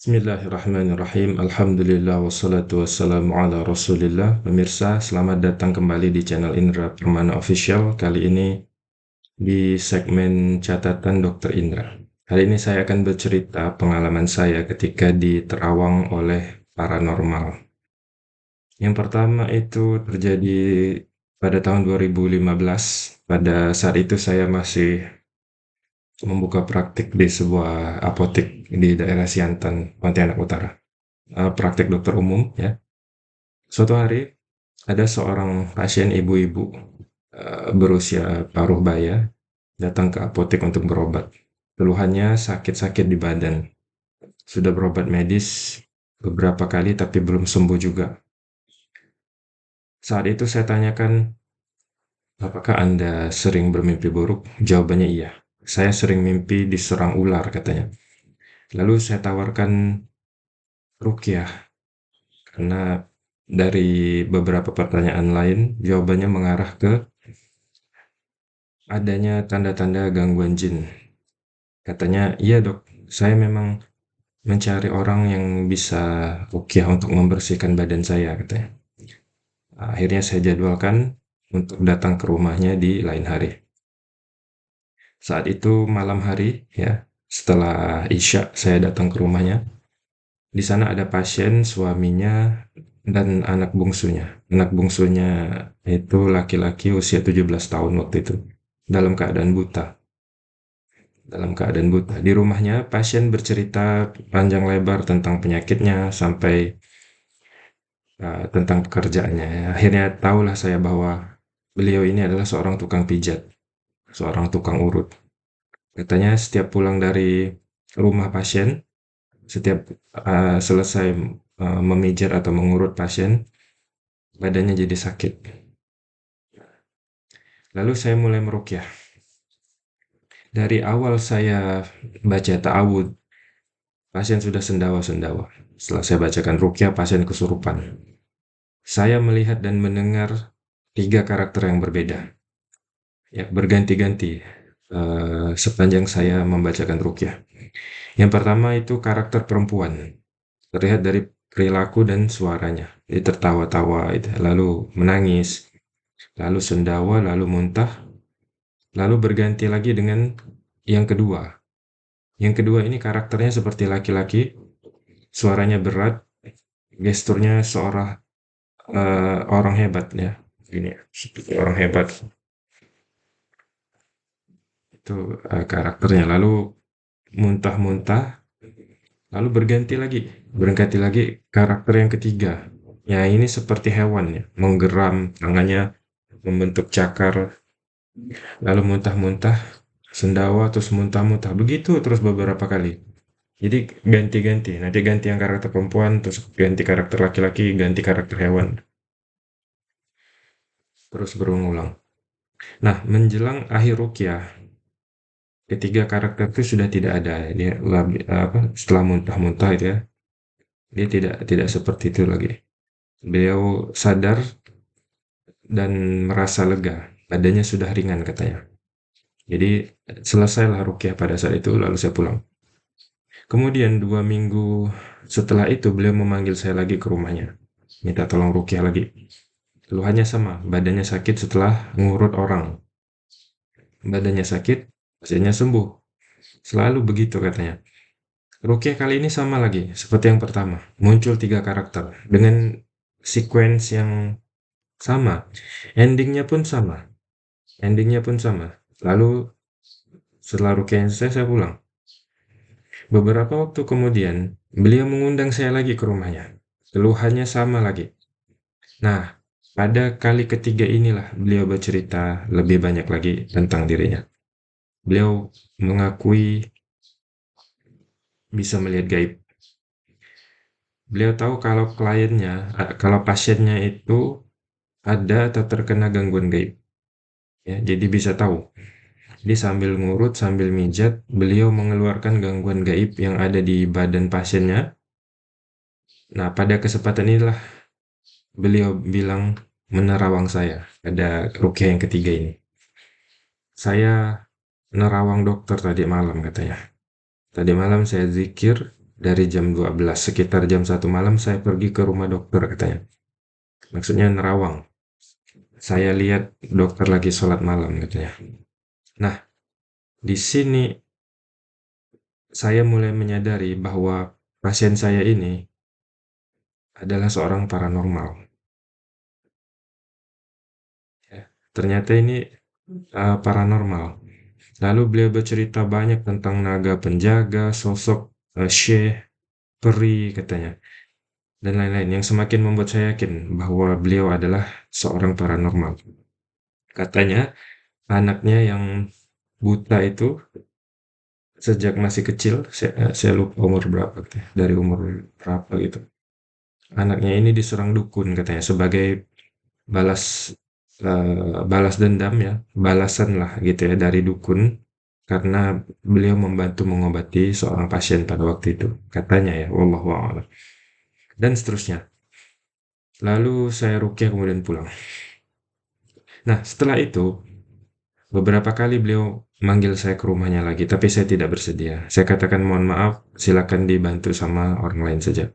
Bismillahirrahmanirrahim. Alhamdulillah wassalatu wassalamu ala rasulillah. Pemirsa, selamat datang kembali di channel Indra Permana Official. Kali ini di segmen catatan Dr. Indra. Hari ini saya akan bercerita pengalaman saya ketika diterawang oleh paranormal. Yang pertama itu terjadi pada tahun 2015. Pada saat itu saya masih membuka praktik di sebuah apotek di daerah Siantan, Pontianak Utara. Uh, praktik dokter umum ya. Suatu hari ada seorang pasien ibu-ibu uh, berusia paruh baya datang ke apotek untuk berobat. Keluhannya sakit-sakit di badan. Sudah berobat medis beberapa kali tapi belum sembuh juga. Saat itu saya tanyakan, apakah Anda sering bermimpi buruk? Jawabannya iya. Saya sering mimpi diserang ular katanya. Lalu saya tawarkan rukyah karena dari beberapa pertanyaan lain jawabannya mengarah ke adanya tanda-tanda gangguan jin. Katanya, "Iya, Dok. Saya memang mencari orang yang bisa rukyah untuk membersihkan badan saya," katanya. Akhirnya saya jadwalkan untuk datang ke rumahnya di lain hari. Saat itu malam hari ya, setelah Isya saya datang ke rumahnya. Di sana ada pasien, suaminya, dan anak bungsunya. Anak bungsunya itu laki-laki usia 17 tahun waktu itu, dalam keadaan buta. Dalam keadaan buta. Di rumahnya, pasien bercerita panjang lebar tentang penyakitnya sampai uh, tentang pekerjaannya. Akhirnya tahulah saya bahwa beliau ini adalah seorang tukang pijat seorang tukang urut. Katanya setiap pulang dari rumah pasien, setiap uh, selesai uh, memijat atau mengurut pasien, badannya jadi sakit. Lalu saya mulai merukyah. Dari awal saya baca ta'awud, pasien sudah sendawa-sendawa. Setelah saya bacakan rukyah, pasien kesurupan. Saya melihat dan mendengar tiga karakter yang berbeda. Ya, berganti-ganti uh, sepanjang saya membacakan rukyah. Yang pertama itu karakter perempuan. Terlihat dari perilaku dan suaranya. Dia tertawa-tawa, lalu menangis, lalu sendawa, lalu muntah, lalu berganti lagi dengan yang kedua. Yang kedua ini karakternya seperti laki-laki, suaranya berat, gesturnya seorang uh, orang hebat ya, ini seperti orang hebat itu uh, karakternya. Lalu muntah-muntah lalu berganti lagi. Berganti lagi karakter yang ketiga. Ya ini seperti hewan ya. Menggeram tangannya membentuk cakar lalu muntah-muntah sendawa terus muntah-muntah. Begitu terus beberapa kali. Jadi ganti-ganti. Nanti ganti yang karakter perempuan terus ganti karakter laki-laki ganti karakter hewan. Terus berulang-ulang. Nah menjelang akhir rukyah ketiga karakter itu sudah tidak ada. Dia apa setelah muntah-muntah itu ya dia tidak tidak seperti itu lagi. Beliau sadar dan merasa lega. Badannya sudah ringan katanya. Jadi selesailah rukyah pada saat itu lalu saya pulang. Kemudian dua minggu setelah itu beliau memanggil saya lagi ke rumahnya. Minta tolong rukyah lagi. Keluhannya sama. Badannya sakit setelah ngurut orang. Badannya sakit pasiennya sembuh. Selalu begitu katanya. Rukyah kali ini sama lagi, seperti yang pertama. Muncul tiga karakter dengan sequence yang sama. Endingnya pun sama. Endingnya pun sama. Lalu setelah rukyah selesai, saya pulang. Beberapa waktu kemudian, beliau mengundang saya lagi ke rumahnya. Keluhannya sama lagi. Nah, pada kali ketiga inilah beliau bercerita lebih banyak lagi tentang dirinya. Beliau mengakui bisa melihat gaib. Beliau tahu kalau kliennya, kalau pasiennya itu ada atau terkena gangguan gaib. Ya, jadi bisa tahu. Jadi sambil ngurut, sambil mijat, beliau mengeluarkan gangguan gaib yang ada di badan pasiennya. Nah, pada kesempatan inilah beliau bilang menerawang saya. Ada rukyah yang ketiga ini. Saya nerawang dokter tadi malam katanya. Tadi malam saya zikir dari jam 12, sekitar jam 1 malam saya pergi ke rumah dokter katanya. Maksudnya nerawang. Saya lihat dokter lagi sholat malam katanya. Nah, di sini saya mulai menyadari bahwa pasien saya ini adalah seorang paranormal. Ya, ternyata ini uh, paranormal. Lalu beliau bercerita banyak tentang naga penjaga, sosok uh, syekh, peri katanya, dan lain-lain yang semakin membuat saya yakin bahwa beliau adalah seorang paranormal. Katanya anaknya yang buta itu sejak masih kecil, saya, saya lupa umur berapa, dari umur berapa gitu. Anaknya ini diserang dukun katanya sebagai balas uh, balas dendam ya, balasan lah gitu ya dari dukun karena beliau membantu mengobati seorang pasien pada waktu itu, katanya ya, wallahu a'lam. Dan seterusnya. Lalu saya rukyah kemudian pulang. Nah, setelah itu beberapa kali beliau manggil saya ke rumahnya lagi, tapi saya tidak bersedia. Saya katakan mohon maaf, silakan dibantu sama orang lain saja.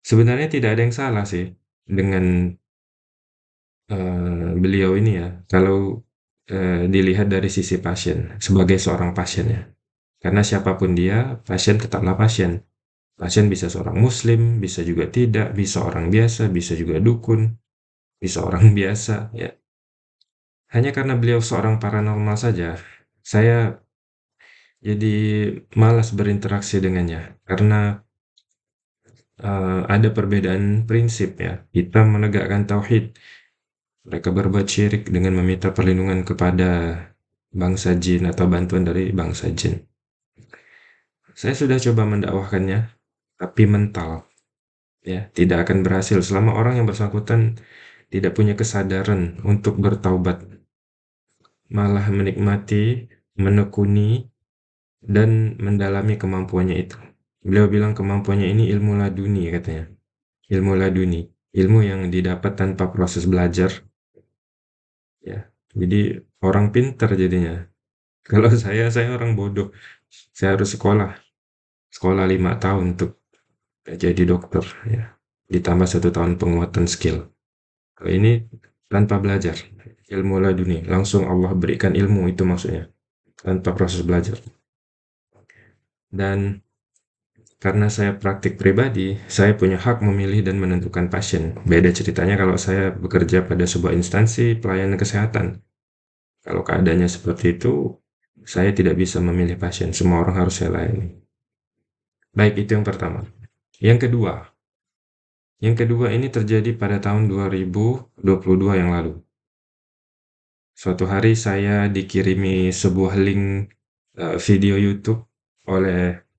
Sebenarnya tidak ada yang salah sih dengan uh, beliau ini ya, kalau uh, dilihat dari sisi pasien, sebagai seorang pasien ya. Karena siapa pun dia, pasien tetaplah pasien. Pasien bisa seorang muslim, bisa juga tidak, bisa orang biasa, bisa juga dukun, bisa orang biasa, ya. Hanya karena beliau seorang paranormal saja, saya jadi malas berinteraksi dengannya, karena uh, ada perbedaan prinsip ya. Kita menegakkan tauhid, mereka berbuat syirik dengan meminta perlindungan kepada bangsa jin atau bantuan dari bangsa jin. Saya sudah coba mendakwahkannya, tapi mental. Ya, tidak akan berhasil selama orang yang bersangkutan tidak punya kesadaran untuk bertaubat. Malah menikmati, menekuni, dan mendalami kemampuannya itu. Beliau bilang kemampuannya ini ilmu laduni katanya. Ilmu laduni. Ilmu yang didapat tanpa proses belajar Ya, jadi orang pintar jadinya. Kalau saya, saya orang bodoh. Saya harus sekolah. Sekolah lima tahun untuk jadi dokter, ya. Ditambah satu tahun penguatan skill. Kalau ini tanpa belajar, ilmu laduni, langsung Allah berikan ilmu itu maksudnya, tanpa proses belajar. Dan karena saya praktik pribadi, saya punya hak memilih dan menentukan pasien. Beda ceritanya kalau saya bekerja pada sebuah instansi pelayanan kesehatan. Kalau keadaannya seperti itu, saya tidak bisa memilih pasien. Semua orang harus saya layani. Baik, itu yang pertama. Yang kedua, yang kedua ini terjadi pada tahun 2022 yang lalu. Suatu hari saya dikirimi sebuah link uh, video YouTube oleh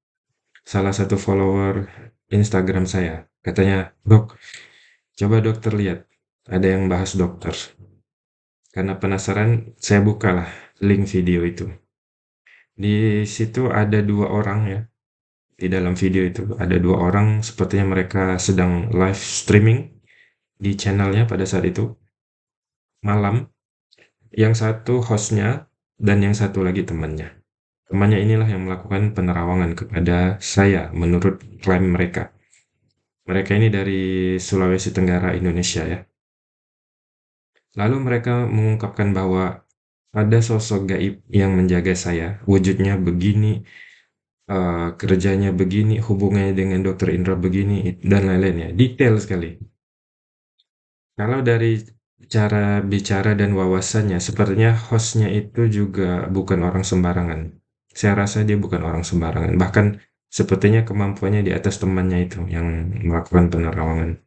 salah satu follower Instagram saya. Katanya, "Dok, coba dokter lihat, ada yang bahas dokter." Karena penasaran, saya bukalah link video itu. Di situ ada dua orang ya. Di dalam video itu ada dua orang sepertinya mereka sedang live streaming di channelnya pada saat itu. Malam. Yang satu hostnya dan yang satu lagi temannya. Temannya inilah yang melakukan penerawangan kepada saya menurut klaim mereka. Mereka ini dari Sulawesi Tenggara, Indonesia ya. Lalu mereka mengungkapkan bahwa ada sosok gaib yang menjaga saya, wujudnya begini, uh, kerjanya begini, hubungannya dengan dokter Indra begini, dan lain-lainnya. Detail sekali. Kalau dari cara bicara dan wawasannya, sepertinya hostnya itu juga bukan orang sembarangan. Saya rasa dia bukan orang sembarangan, bahkan sepertinya kemampuannya di atas temannya itu yang melakukan penerawangan.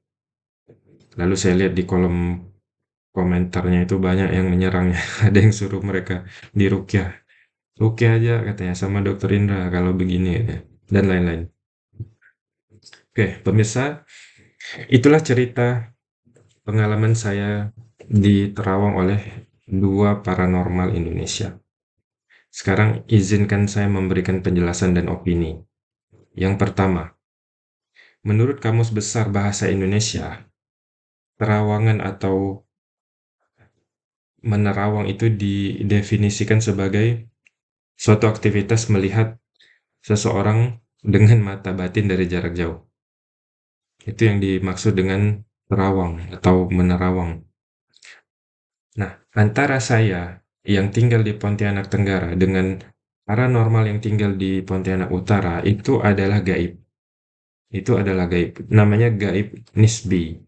Lalu saya lihat di kolom komentarnya itu banyak yang menyerangnya, ada yang suruh mereka dirukyah. Rukyah aja katanya sama dokter Indra kalau begini ya, dan lain-lain. Oke, pemirsa, itulah cerita pengalaman saya diterawang oleh dua paranormal Indonesia. Sekarang izinkan saya memberikan penjelasan dan opini. Yang pertama, menurut Kamus Besar Bahasa Indonesia, terawangan atau menerawang itu didefinisikan sebagai suatu aktivitas melihat seseorang dengan mata batin dari jarak jauh. Itu yang dimaksud dengan terawang atau menerawang. Nah, antara saya yang tinggal di Pontianak Tenggara dengan paranormal yang tinggal di Pontianak Utara itu adalah gaib. Itu adalah gaib. Namanya gaib nisbi.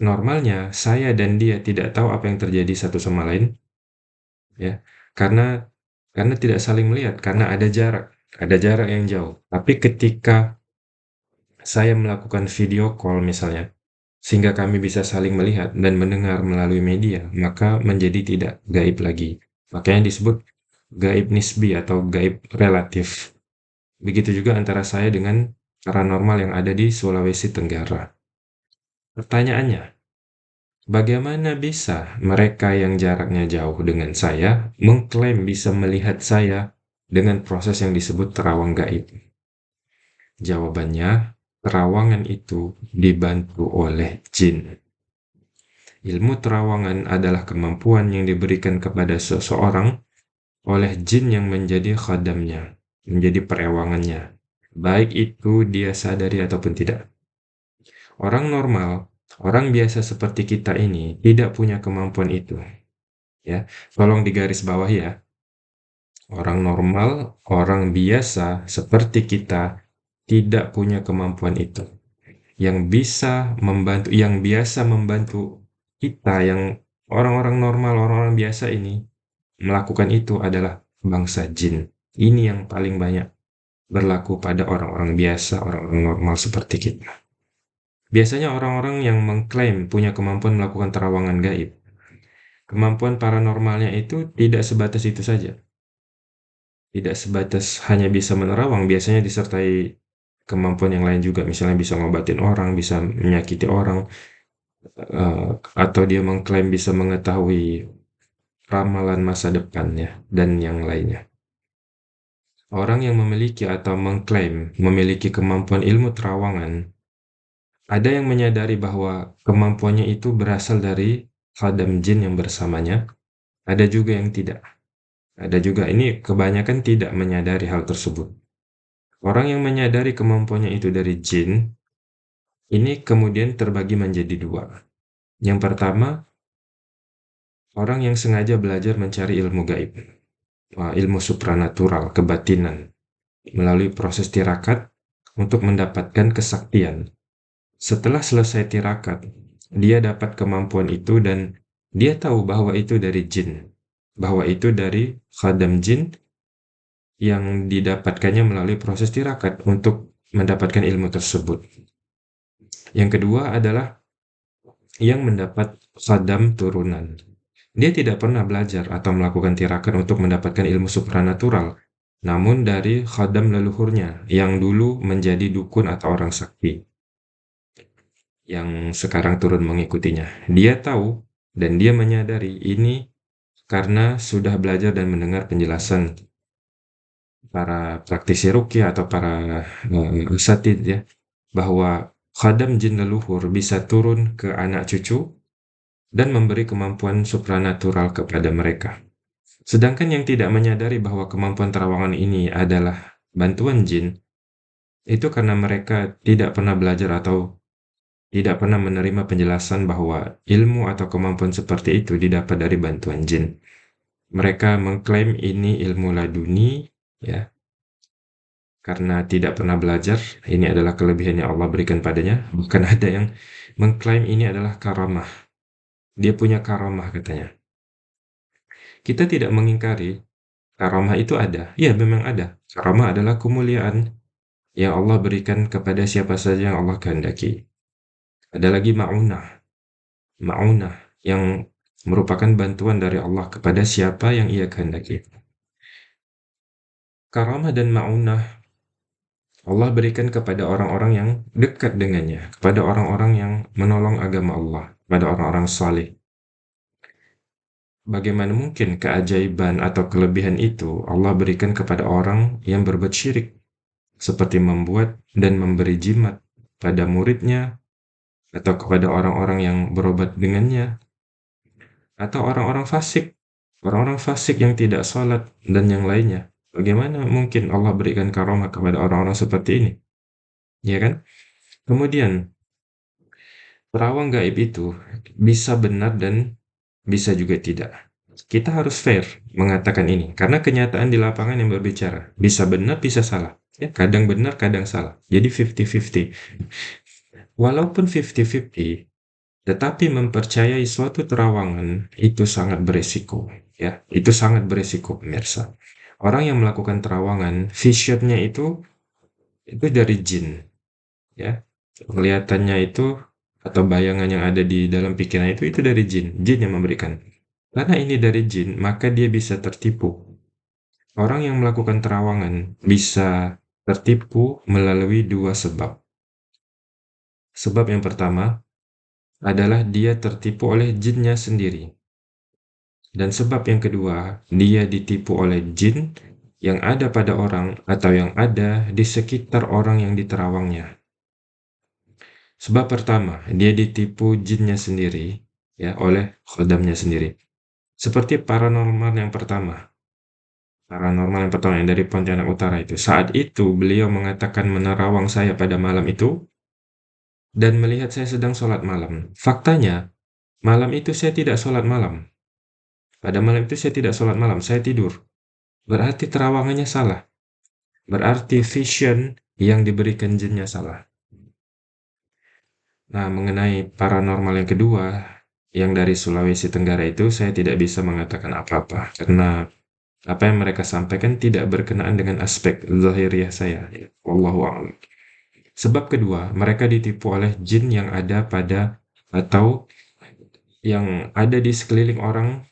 Normalnya saya dan dia tidak tahu apa yang terjadi satu sama lain. Ya, karena karena tidak saling melihat, karena ada jarak, ada jarak yang jauh. Tapi ketika saya melakukan video call misalnya, sehingga kami bisa saling melihat dan mendengar melalui media, maka menjadi tidak gaib lagi. Makanya disebut gaib nisbi atau gaib relatif. Begitu juga antara saya dengan paranormal yang ada di Sulawesi Tenggara. Pertanyaannya, bagaimana bisa mereka yang jaraknya jauh dengan saya mengklaim bisa melihat saya dengan proses yang disebut terawang gaib? Jawabannya, terawangan itu dibantu oleh jin. Ilmu terawangan adalah kemampuan yang diberikan kepada seseorang oleh jin yang menjadi khadamnya, menjadi perewangannya, baik itu dia sadari ataupun tidak. Orang normal, orang biasa seperti kita ini tidak punya kemampuan itu. Ya, tolong digaris bawah ya. Orang normal, orang biasa seperti kita tidak punya kemampuan itu. Yang bisa membantu, yang biasa membantu kita, yang orang-orang normal, orang-orang biasa ini melakukan itu adalah bangsa jin. Ini yang paling banyak berlaku pada orang-orang biasa, orang-orang normal seperti kita. Biasanya orang-orang yang mengklaim punya kemampuan melakukan terawangan gaib, kemampuan paranormalnya itu tidak sebatas itu saja. Tidak sebatas hanya bisa menerawang, biasanya disertai kemampuan yang lain juga, misalnya bisa ngobatin orang, bisa menyakiti orang, uh, atau dia mengklaim bisa mengetahui ramalan masa depannya dan yang lainnya. Orang yang memiliki atau mengklaim memiliki kemampuan ilmu terawangan, ada yang menyadari bahwa kemampuannya itu berasal dari khadam jin yang bersamanya, ada juga yang tidak. Ada juga ini kebanyakan tidak menyadari hal tersebut. Orang yang menyadari kemampuannya itu dari jin, ini kemudian terbagi menjadi dua. Yang pertama, orang yang sengaja belajar mencari ilmu gaib, ilmu supranatural, kebatinan, melalui proses tirakat untuk mendapatkan kesaktian. Setelah selesai tirakat, dia dapat kemampuan itu dan dia tahu bahwa itu dari jin, bahwa itu dari khadam jin yang didapatkannya melalui proses tirakat untuk mendapatkan ilmu tersebut. Yang kedua adalah yang mendapat sadam turunan. Dia tidak pernah belajar atau melakukan tirakat untuk mendapatkan ilmu supranatural, namun dari khadam leluhurnya yang dulu menjadi dukun atau orang sakti yang sekarang turun mengikutinya. Dia tahu dan dia menyadari ini karena sudah belajar dan mendengar penjelasan para praktisi rukyah atau para uh, usatid ya bahwa khadam jin leluhur bisa turun ke anak cucu dan memberi kemampuan supranatural kepada mereka. Sedangkan yang tidak menyadari bahwa kemampuan terawangan ini adalah bantuan jin, itu karena mereka tidak pernah belajar atau tidak pernah menerima penjelasan bahwa ilmu atau kemampuan seperti itu didapat dari bantuan jin. Mereka mengklaim ini ilmu laduni, ya. Karena tidak pernah belajar ini adalah kelebihan yang Allah berikan padanya. Bukan ada yang mengklaim ini adalah karamah. Dia punya karamah katanya. Kita tidak mengingkari karamah itu ada. Ya memang ada. Karamah adalah kemuliaan yang Allah berikan kepada siapa saja yang Allah kehendaki. Ada lagi ma'unah. Ma'unah yang merupakan bantuan dari Allah kepada siapa yang ia kehendaki karamah dan ma'unah Allah berikan kepada orang-orang yang dekat dengannya, kepada orang-orang yang menolong agama Allah, kepada orang-orang saleh. Bagaimana mungkin keajaiban atau kelebihan itu Allah berikan kepada orang yang berbuat syirik, seperti membuat dan memberi jimat pada muridnya, atau kepada orang-orang yang berobat dengannya, atau orang-orang fasik, orang-orang fasik yang tidak sholat, dan yang lainnya Bagaimana mungkin Allah berikan karomah kepada orang-orang seperti ini? Ya kan? Kemudian, perawang gaib itu bisa benar dan bisa juga tidak. Kita harus fair mengatakan ini, karena kenyataan di lapangan yang berbicara. Bisa benar, bisa salah. Ya, kadang benar, kadang salah. Jadi 50-50. Walaupun 50-50, tetapi mempercayai suatu terawangan itu sangat beresiko. Ya, itu sangat beresiko, pemirsa. Orang yang melakukan terawangan, visionnya itu itu dari jin. Ya, kelihatannya itu atau bayangan yang ada di dalam pikiran itu itu dari jin, jin yang memberikan. Karena ini dari jin, maka dia bisa tertipu. Orang yang melakukan terawangan bisa tertipu melalui dua sebab. Sebab yang pertama adalah dia tertipu oleh jinnya sendiri. Dan sebab yang kedua, dia ditipu oleh jin yang ada pada orang atau yang ada di sekitar orang yang diterawangnya. Sebab pertama, dia ditipu jinnya sendiri, ya, oleh khodamnya sendiri. Seperti paranormal yang pertama. Paranormal yang pertama yang dari Pontianak Utara itu. Saat itu beliau mengatakan menerawang saya pada malam itu dan melihat saya sedang sholat malam. Faktanya, malam itu saya tidak sholat malam. Pada malam itu saya tidak sholat malam, saya tidur. Berarti terawangannya salah. Berarti vision yang diberikan jinnya salah. Nah, mengenai paranormal yang kedua, yang dari Sulawesi Tenggara itu, saya tidak bisa mengatakan apa-apa. Karena apa yang mereka sampaikan tidak berkenaan dengan aspek zahiriah saya. Wallahu a'lam. Sebab kedua, mereka ditipu oleh jin yang ada pada atau yang ada di sekeliling orang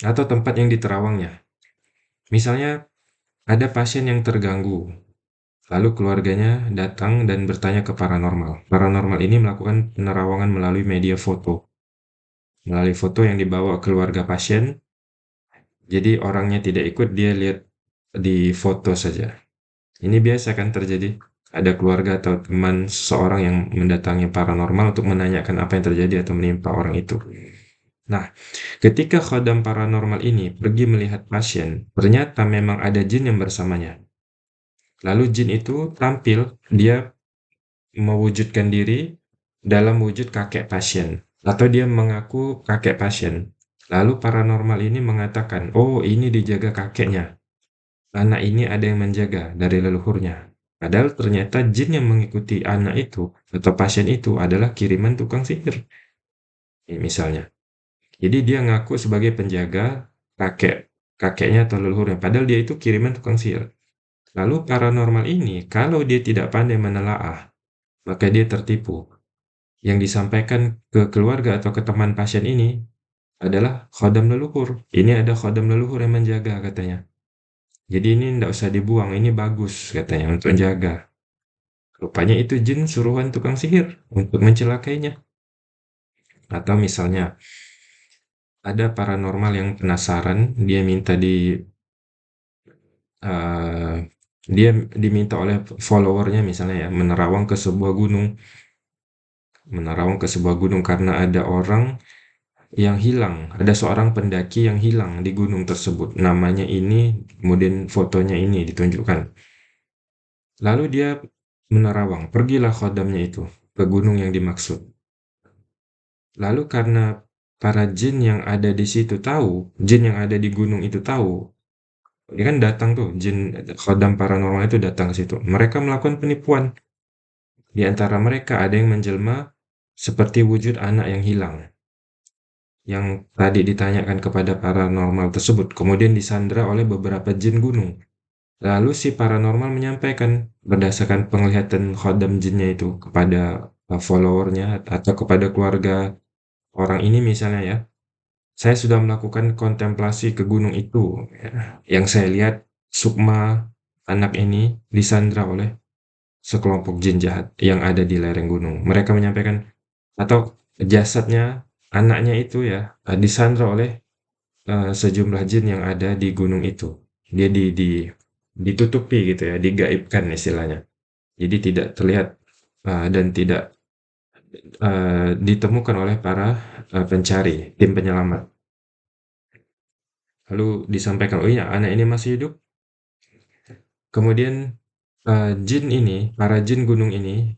atau tempat yang diterawangnya. Misalnya, ada pasien yang terganggu, lalu keluarganya datang dan bertanya ke paranormal. Paranormal ini melakukan penerawangan melalui media foto. Melalui foto yang dibawa keluarga pasien, jadi orangnya tidak ikut, dia lihat di foto saja. Ini biasa kan terjadi ada keluarga atau teman seseorang yang mendatangi paranormal untuk menanyakan apa yang terjadi atau menimpa orang itu. Nah, ketika khodam paranormal ini pergi melihat pasien, ternyata memang ada jin yang bersamanya. Lalu jin itu tampil, dia mewujudkan diri dalam wujud kakek pasien, atau dia mengaku kakek pasien. Lalu paranormal ini mengatakan, oh ini dijaga kakeknya. Anak ini ada yang menjaga dari leluhurnya. Padahal ternyata jin yang mengikuti anak itu atau pasien itu adalah kiriman tukang sihir. Ini misalnya. Jadi dia ngaku sebagai penjaga kakek kakeknya atau leluhurnya. Padahal dia itu kiriman tukang sihir. Lalu paranormal ini, kalau dia tidak pandai menelaah, maka dia tertipu. Yang disampaikan ke keluarga atau ke teman pasien ini adalah khodam leluhur. Ini ada khodam leluhur yang menjaga katanya. Jadi ini tidak usah dibuang, ini bagus katanya untuk menjaga. Rupanya itu jin suruhan tukang sihir untuk mencelakainya. Atau misalnya ada paranormal yang penasaran, dia minta di uh, dia diminta oleh followernya misalnya ya menerawang ke sebuah gunung, menerawang ke sebuah gunung karena ada orang yang hilang. Ada seorang pendaki yang hilang di gunung tersebut. Namanya ini, kemudian fotonya ini ditunjukkan. Lalu dia menerawang, pergilah khodamnya itu ke gunung yang dimaksud. Lalu karena para jin yang ada di situ tahu, jin yang ada di gunung itu tahu, dia kan datang tuh, jin khodam paranormal itu datang ke situ. Mereka melakukan penipuan. Di antara mereka ada yang menjelma seperti wujud anak yang hilang yang tadi ditanyakan kepada paranormal tersebut kemudian disandra oleh beberapa jin gunung. Lalu si paranormal menyampaikan berdasarkan penglihatan khodam jinnya itu kepada followernya atau kepada keluarga orang ini misalnya ya, saya sudah melakukan kontemplasi ke gunung itu. Ya. Yang saya lihat Sukma anak ini disandra oleh sekelompok jin jahat yang ada di lereng gunung. Mereka menyampaikan atau jasadnya anaknya itu ya disandra oleh uh, sejumlah jin yang ada di gunung itu. Dia di, di ditutupi gitu ya, digaibkan istilahnya. Jadi tidak terlihat uh, dan tidak uh, ditemukan oleh para uh, pencari, tim penyelamat. Lalu disampaikan, oh iya anak ini masih hidup, Kemudian, uh, jin ini, para jin gunung ini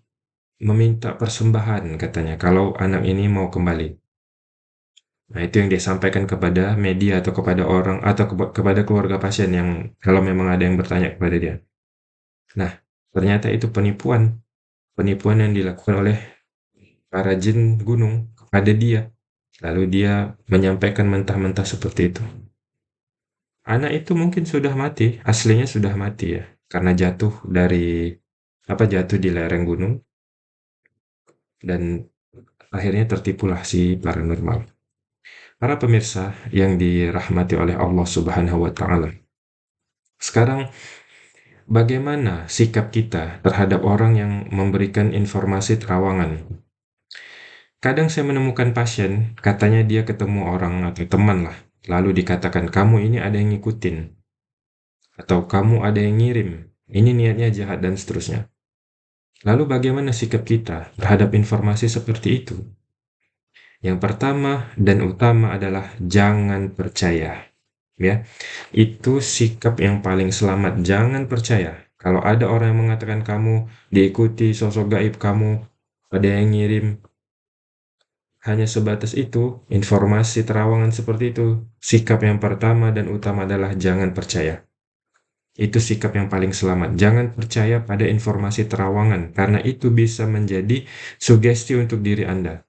meminta persembahan katanya kalau anak ini mau kembali. Nah, itu yang dia sampaikan kepada media atau kepada orang atau kepada keluarga pasien yang kalau memang ada yang bertanya kepada dia. Nah, ternyata itu penipuan. Penipuan yang dilakukan oleh para jin gunung kepada dia. Lalu dia menyampaikan mentah-mentah seperti itu. Anak itu mungkin sudah mati, aslinya sudah mati ya, karena jatuh dari apa jatuh di lereng gunung dan akhirnya tertipulah si paranormal. Para pemirsa yang dirahmati oleh Allah Subhanahu wa taala. Sekarang bagaimana sikap kita terhadap orang yang memberikan informasi terawangan? Kadang saya menemukan pasien, katanya dia ketemu orang atau teman lah, lalu dikatakan kamu ini ada yang ngikutin. Atau kamu ada yang ngirim. Ini niatnya jahat dan seterusnya. Lalu bagaimana sikap kita terhadap informasi seperti itu? Yang pertama dan utama adalah jangan percaya ya. Itu sikap yang paling selamat. Jangan percaya. Kalau ada orang yang mengatakan kamu diikuti sosok gaib kamu ada yang ngirim hanya sebatas itu, informasi terawangan seperti itu, sikap yang pertama dan utama adalah jangan percaya. Itu sikap yang paling selamat. Jangan percaya pada informasi terawangan, karena itu bisa menjadi sugesti untuk diri Anda.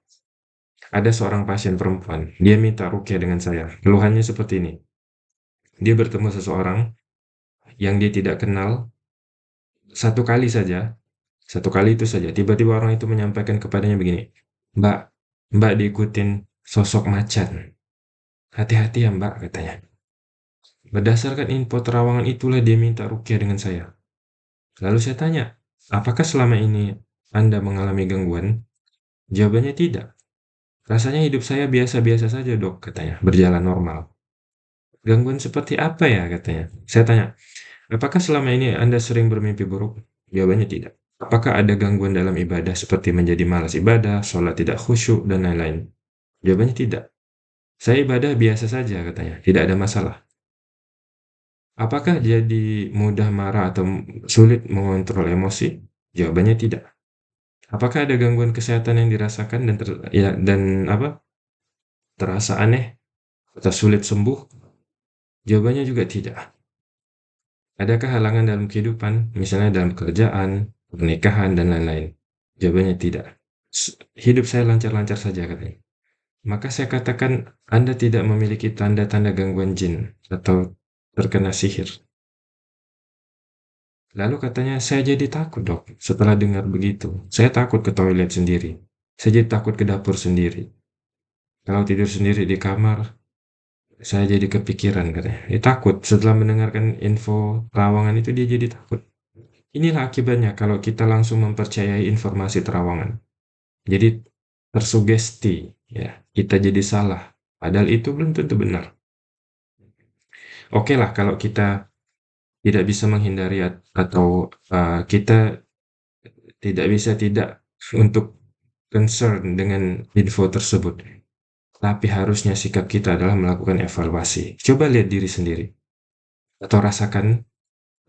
Ada seorang pasien perempuan, dia minta rukyah dengan saya. Keluhannya seperti ini. Dia bertemu seseorang yang dia tidak kenal satu kali saja, satu kali itu saja. Tiba-tiba orang itu menyampaikan kepadanya begini, Mbak, Mbak diikutin sosok macan. Hati-hati ya mbak, katanya. Berdasarkan info terawangan itulah dia minta rukyah dengan saya. Lalu saya tanya, apakah selama ini Anda mengalami gangguan? Jawabannya tidak. Rasanya hidup saya biasa-biasa saja dok, katanya, berjalan normal. Gangguan seperti apa ya, katanya. Saya tanya, apakah selama ini Anda sering bermimpi buruk? Jawabannya tidak. Apakah ada gangguan dalam ibadah seperti menjadi malas ibadah, sholat tidak khusyuk, dan lain-lain? Jawabannya tidak. Saya ibadah biasa saja katanya, tidak ada masalah. Apakah jadi mudah marah atau sulit mengontrol emosi? Jawabannya tidak. Apakah ada gangguan kesehatan yang dirasakan dan ter, ya dan apa? Terasa aneh atau sulit sembuh? Jawabannya juga tidak. Adakah halangan dalam kehidupan, misalnya dalam kerjaan, pernikahan, dan lain-lain? Jawabannya tidak. Hidup saya lancar-lancar saja katanya. Maka saya katakan Anda tidak memiliki tanda-tanda gangguan jin atau terkena sihir. Lalu katanya, saya jadi takut dok setelah dengar begitu. Saya takut ke toilet sendiri. Saya jadi takut ke dapur sendiri. Kalau tidur sendiri di kamar, saya jadi kepikiran katanya. Dia takut setelah mendengarkan info rawangan itu dia jadi takut. Inilah akibatnya kalau kita langsung mempercayai informasi terawangan. Jadi tersugesti, ya, kita jadi salah. Padahal itu belum tentu benar. Oke lah kalau kita tidak bisa menghindari atau uh, kita tidak bisa tidak untuk concern dengan info tersebut. Tapi harusnya sikap kita adalah melakukan evaluasi. Coba lihat diri sendiri. Atau rasakan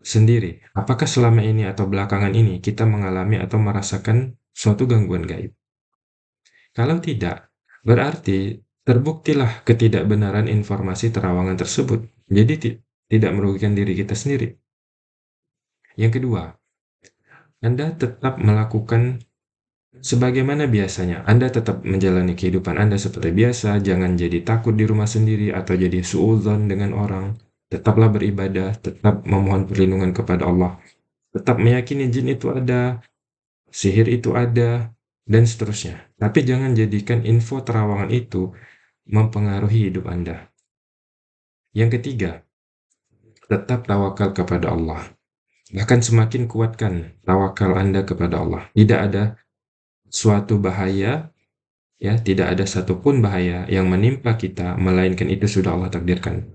sendiri, apakah selama ini atau belakangan ini kita mengalami atau merasakan suatu gangguan gaib? Kalau tidak, berarti terbuktilah ketidakbenaran informasi terawangan tersebut. Jadi tidak merugikan diri kita sendiri. Yang kedua, Anda tetap melakukan sebagaimana biasanya. Anda tetap menjalani kehidupan Anda seperti biasa, jangan jadi takut di rumah sendiri atau jadi suudzon dengan orang tetaplah beribadah, tetap memohon perlindungan kepada Allah, tetap meyakini jin itu ada, sihir itu ada, dan seterusnya. Tapi jangan jadikan info terawangan itu mempengaruhi hidup Anda. Yang ketiga, tetap tawakal kepada Allah. Bahkan semakin kuatkan tawakal Anda kepada Allah. Tidak ada suatu bahaya, ya, tidak ada satupun bahaya yang menimpa kita, melainkan itu sudah Allah takdirkan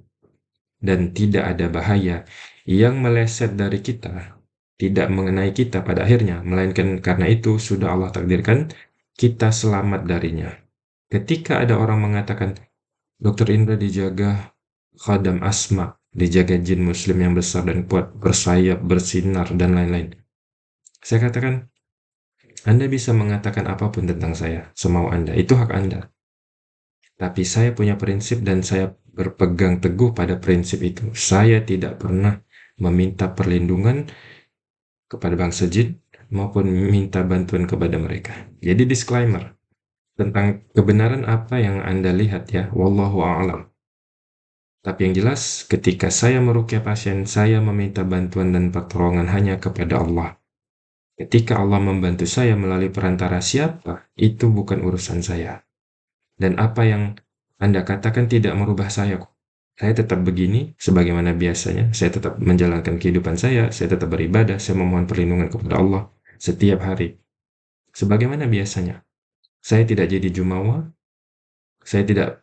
dan tidak ada bahaya yang meleset dari kita, tidak mengenai kita pada akhirnya, melainkan karena itu sudah Allah takdirkan kita selamat darinya. Ketika ada orang mengatakan, Dokter Indra dijaga khadam asma, dijaga jin muslim yang besar dan kuat, bersayap, bersinar, dan lain-lain. Saya katakan, Anda bisa mengatakan apa pun tentang saya, semau Anda, itu hak Anda. Tapi saya punya prinsip dan saya berpegang teguh pada prinsip itu. Saya tidak pernah meminta perlindungan kepada bangsa jin maupun minta bantuan kepada mereka. Jadi disclaimer tentang kebenaran apa yang Anda lihat ya, wallahu a'lam. Tapi yang jelas, ketika saya merukyah pasien, saya meminta bantuan dan pertolongan hanya kepada Allah. Ketika Allah membantu saya melalui perantara siapa, itu bukan urusan saya. Dan apa yang Anda katakan tidak merubah saya kok. Saya tetap begini, sebagaimana biasanya. Saya tetap menjalankan kehidupan saya, saya tetap beribadah, saya memohon perlindungan kepada Allah setiap hari. Sebagaimana biasanya. Saya tidak jadi jumawa, saya tidak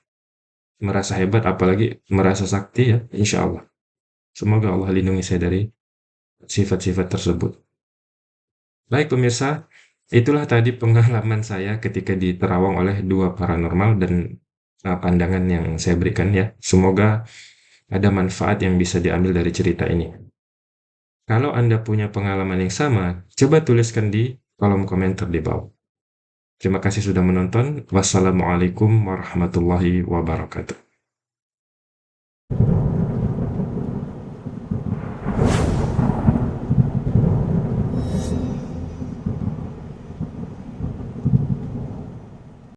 merasa hebat apalagi merasa sakti ya insya Allah semoga Allah lindungi saya dari sifat-sifat tersebut baik pemirsa itulah tadi pengalaman saya ketika diterawang oleh dua paranormal dan uh, pandangan yang saya berikan ya semoga ada manfaat yang bisa diambil dari cerita ini kalau Anda punya pengalaman yang sama coba tuliskan di kolom komentar di bawah Terima kasih sudah menonton. Wassalamualaikum warahmatullahi wabarakatuh.